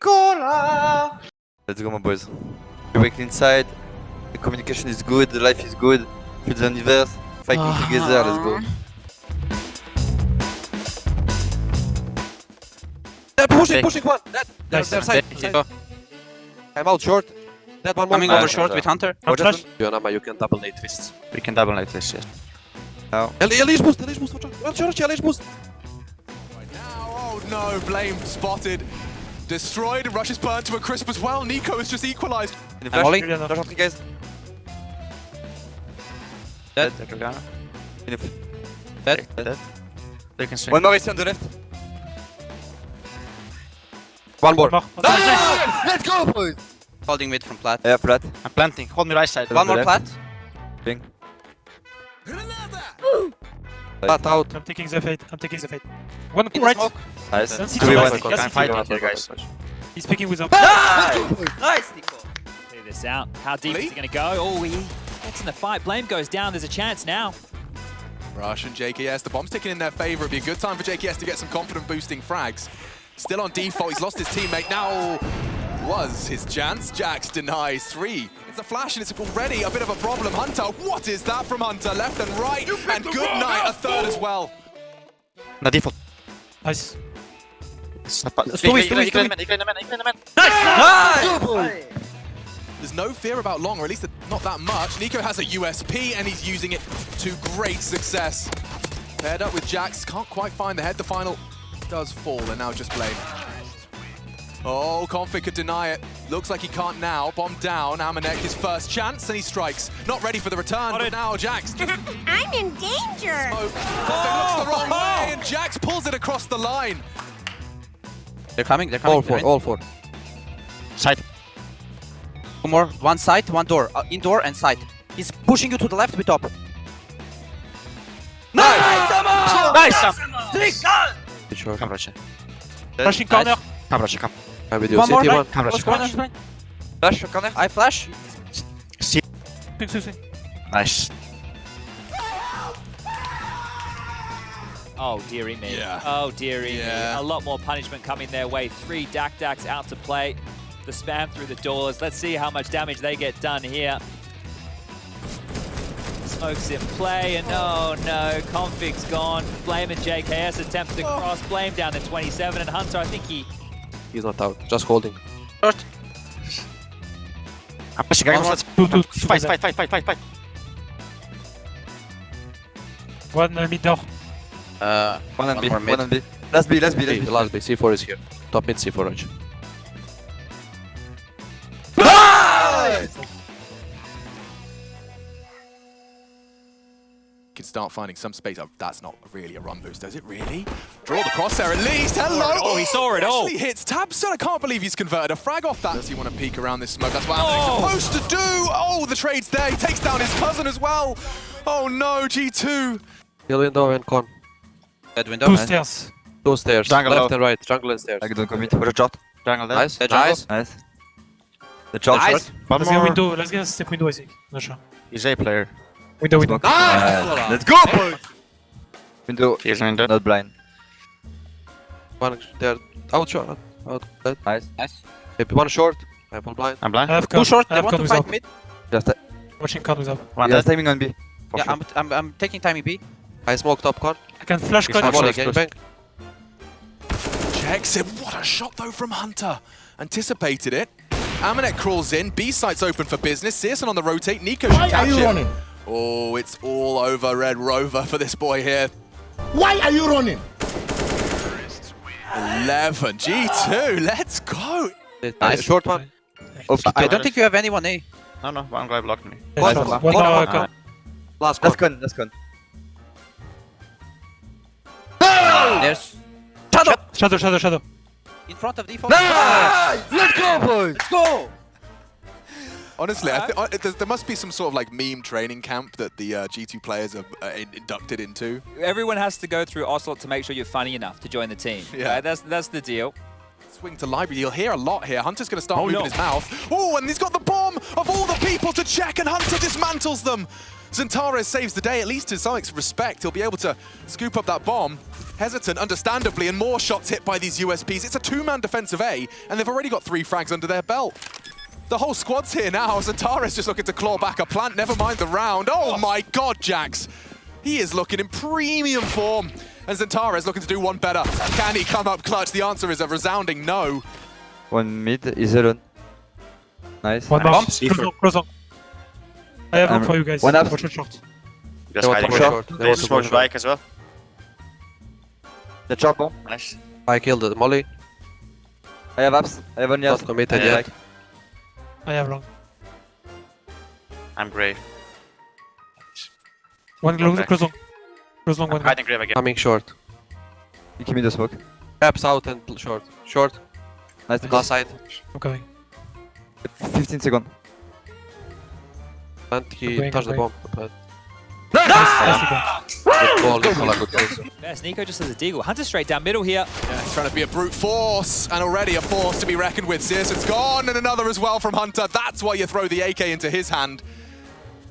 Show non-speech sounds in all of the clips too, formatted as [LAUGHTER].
Nicola! Let's go, my boys. We work inside. The communication is good. The life is good. Feel the universe. Fighting together. Let's go. They're pushing, pushing one. That, they're, Nice. they're side, There you side. go. I'm out short. That one. Coming Ah, over short with Hunter. Or Flash. just Yonama, you can double nade twists. We can double like this, yes. Elise Elise boost, Elise boost, watch out. Watch out, Elise boost. Right now, oh no, Blame spotted. Destroyed, rushes burnt to a crisp as well. Nico has just equalized. Can you I'm flash? volley. Flash guys. Dead. There we go. Can you f- Dead. Dead. They can swing. One more is on the left. One more. Ah! Let's go, boys! Holding mid from plat. Yeah, flat. I'm planting. Hold me right side. One more left. plat. Bing. Flat out. I'm taking the fate. I'm taking the fate. One In right. smoke. Nice. Let's see 2v1. two. I'm fighting here, guys. He's picking with a. Nice, Nico. Clear this out. How deep is he going to go? Oh, he gets in the fight. Blame goes down. There's a chance now. Rush and JKS, the bomb's ticking in their favor. It'd be a good time for JKS to get some confident boosting frags. Still on default, he's lost his teammate. Now was his chance. Jax denies three. It's a flash and it's already a bit of a problem. Hunter, what is that from Hunter? Left and right, and good night, a third as well. No default. Nice. Story, story, story, story. There's no fear about long, or at least not that much. Nico has a USP, and he's using it to great success. Paired up with Jax, can't quite find the head. The final does fall, and now just blame. Oh, Config could deny it. Looks like he can't now. Bomb down. Amanek, his first chance, and he strikes. Not ready for the return, but now Jax. [LAUGHS] I'm in danger. smoke. Config looks the wrong way, and Jax pulls it across the line. They're coming. They're coming. All four, They're all four. Side. Two more. One side, one door. Uh, indoor and side. He's pushing you to the left with top. Nice! Nice! Sam. Good shot. Come, Roche. Flashing corner. Come, Roche, come. I'm with you. One more. One. Come, Roche, Close come. corner. Flash, corner. I flash. Swing, swing, swing. Nice. Oh, dearie me. Yeah. Oh, dearie Yeah. me. A lot more punishment coming their way. Three Dak Daks out to play. The spam through the doors. Let's see how much damage they get done here. Smokes in play, and oh no, Config's gone. Blame and JKS attempt to cross. Blame down to 27, and Hunter, I think he He's not out. Just holding. Short. I'm pushing. Guys, let's Two, two. fight, fight, fight, fight, fight, fight. One uh, mid door. Uh, One and One B. One and B. Last B, last B, Hey, last the B. last B. C4 is here. Top mid C4 Raj. Can start finding some space. Oh, that's not really a run boost, is it really? Draw the crosshair at least. Hello. Oh, he saw it all. Actually hits Tabson. I can't believe he's converted a frag off that. Does he want to peek around this smoke? That's what Oh. Amade's supposed to do. Oh, the trade's there. He takes down his cousin as well. Oh no, G2. Hill window and con. dead window. Two Nice. stairs. Two stairs. Jungle Left low. and right. Jungle and stairs. I don't commit. Watch out. Jungle dead. Nice. Dead jungle. Nice. Nice. The short, Nice. short. One Let's get more. window. Let's get a step window. I think. Not sure. He's A player. Window, window. Nice. Let's go, boys! Window, He's window. not blind. One there. Out short. Out. Dead. Nice. Nice. Maybe one short. I have one blind. I'm blind. I have Two short. I They have want con to with fight up. mid. Just, uh, Watching con with up. One yeah, timing on B. For Yeah, sure. I'm, I'm, I'm taking time B. I smoke top con. I can flash He's con. not One sure. again. Bang. Checks it. What a shot though from Hunter. Anticipated it. Amanek crawls in. B site's open for business. Searson on the rotate. Nico should catch him. Oh, it's all over Red Rover for this boy here. Why are you running? 11. G2. Let's go. Nice. Short one. Okay, I don't think you have anyone A. No, no, one guy blocked me. Yeah, One short. more. One One more more. con. Last con. Last con, last con. There's Shadow Shadow, shadow, shadow. in front of default. Nice! Let's go, boys! Let's go! Honestly, I thi- I, there, there must be some sort of like meme training camp that the uh, G2 players are uh, in- inducted into. everyone has to go through Ocelot to make sure you're funny enough to join the team. Yeah. Right? That's that's the deal. Swing to library. You'll hear a lot here. Hunter's going to start Oh, moving no. his mouth. Oh, and he's got the bomb of all the people to check, and Hunter dismantles them. Zentares saves the day, at least to some respect. He'll be able to scoop up that bomb. Hesitant, understandably, and more shots hit by these USPs. It's a two-man defensive A, and they've already got three frags under their belt. The whole squad's here now. Zentares just looking to claw back a plant, never mind the round. Oh, oh. my god, Jax. He is looking in premium form. And Zentares looking to do one better. Can he come up clutch? The answer is a resounding no. One mid is alone. Nice. One bomb. Nice. Close long, close long. I have I'm- um, one for you guys. one up. Watch it short. They Just want hiding short. short. They They want to smoke bike as well. The chop bomb. Nice. I killed the molly. I have apps. I have one Not yet. committed Yeah. Yet. I have long. I'm grave. One close, Okay. close long. Close long, I'm one. hiding grave again. Coming short. You give me the smoke. Caps out and short. Short. Nice. Last side. I'm coming. 15 seconds. And he Going, touched the bomb. But Nicely good ball, Nicola. Good ball. Best Nico just has a deagle. Hunter straight down middle here. Yeah, he's trying to be a brute force, and already a force to be reckoned with. Searson's gone, and another as well from Hunter. That's why you throw the AK into his hand.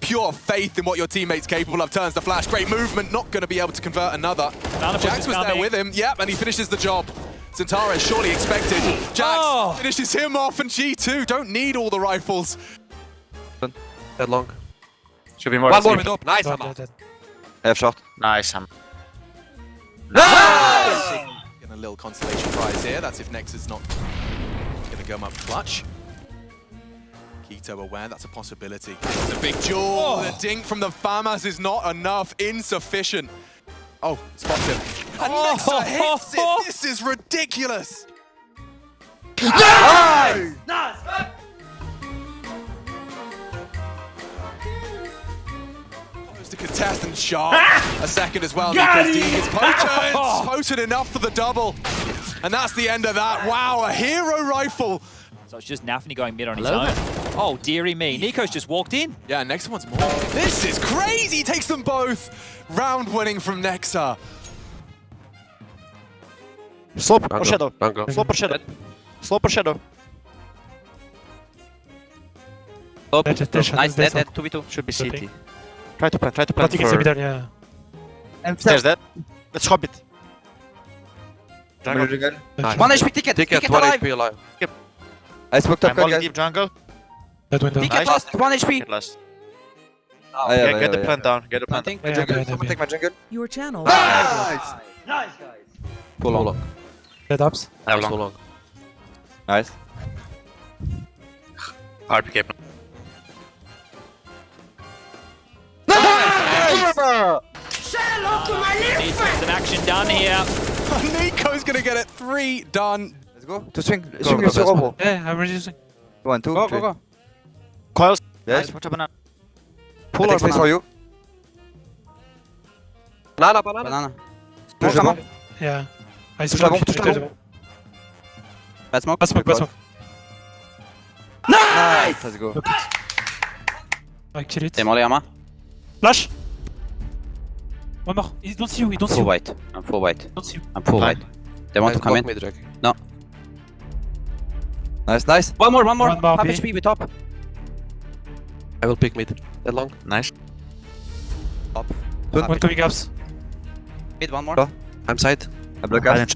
Pure faith in what your teammate's capable of. Turns the flash. Great movement. Not going to be able to convert another. Nana Jax is was there with him. Yep, and he finishes the job. Zentares surely expected. Jax Oh. finishes him off, and G2 don't need all the rifles. Dead long. Should be more. One more sleep. mid up. Nice, Dead, Amma. dead, dead. I have. Nice. I'm Getting a little consolation prize here. That's if Nexus not going to come up clutch. Keto aware that's a possibility. The big jewel, oh. the dink from the Famas is not enough, insufficient. Oh, spots him. And Oh. Nexa hits it. [LAUGHS] This is ridiculous. Goes to contest and sharp. a second as well. Nico's D is potent. [LAUGHS] Potent enough for the double. And that's the end of that. Wow, a hero rifle. So it's just nafany going mid on his own. Oh, dearie me. Nico's just walked in. Yeah, next one's more. This is crazy. Takes them both. Round winning from Nexa. Slope Jungle. or shadow. Jungle. Slope or shadow. Slope or shadow. Oh, Dead, dead, dead, nice, dead, dead, dead. dead, 2v2. Should be Okay. CT. Try to plant. Try to plant think it's a for. middle, yeah. And Stairs dead. Let's hop it. Jungle. Jungle. Nice. One HP ticket. Ticket, Ticket 1 alive. HP alive. I smoked I'm up, guys. holding deep jungle. Dead window. Ticket Nice. lost. One HP. Ah, get last. I have, Get, I get the have, plant down. Get the plant. Planting. My Yeah, yeah, Someone yeah. take my jungle. Your channel. Pull long. Dead ups. I have Too long. long. Nice. RPK. Decent. Done here. [LAUGHS] Nico's going to get it. Three done. Let's go. To swing. go, Swing go, sur go. Robo. Yeah, I'm reducing. One, two, Go, three. go, go. Coils. Yes. Nice. Watch a banana. Pull or take space for you. Banana, banana. Banana. Touche le bomb. Yeah. I Touche la bombe, smoke. touche la bombe. Bad smoke. Bad smoke, bad smoke. Nice. Let's go. I kill it. T'es molly, Ama. Flash! One more. He don't see you, he don't see Full you. white. I'm full white. Don't see you. I'm full Nice. white. They want to come in. mid, Jack. Nice, nice. One more, one more. One more Half B. HP with top. I will pick mid. That long. Nice. One coming ups. Mid, one more. Go. I'm side. I block out.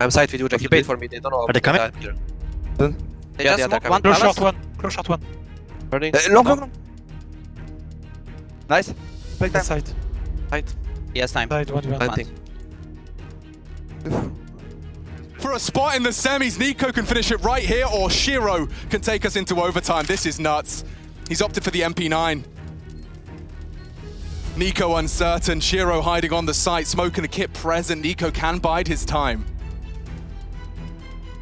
I'm side with you, Jack. You Okay. paid for me. They don't know. Are they coming? about. They Yeah, just yeah, they're one Close shot one. Close shot one. Burning. Uh, long, long, long. Nice. Break That time. side. Side. Yes, time. Side, one, one. Planting. For a spot in the semis, Nico can finish it right here, or Shiro can take us into overtime. This is nuts. He's opted for the MP9. Nico uncertain, Shiro hiding on the site, smoking the kit present. Nico can bide his time.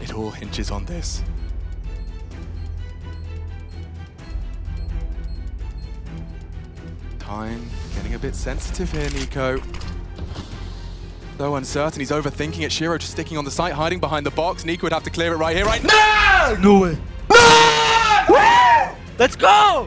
It all hinges on this. Time getting a bit sensitive here, Nico. So uncertain, he's overthinking it. Shiro just sticking on the site, hiding behind the box. Nico would have to clear it right here, right now. No way. No! Let's go!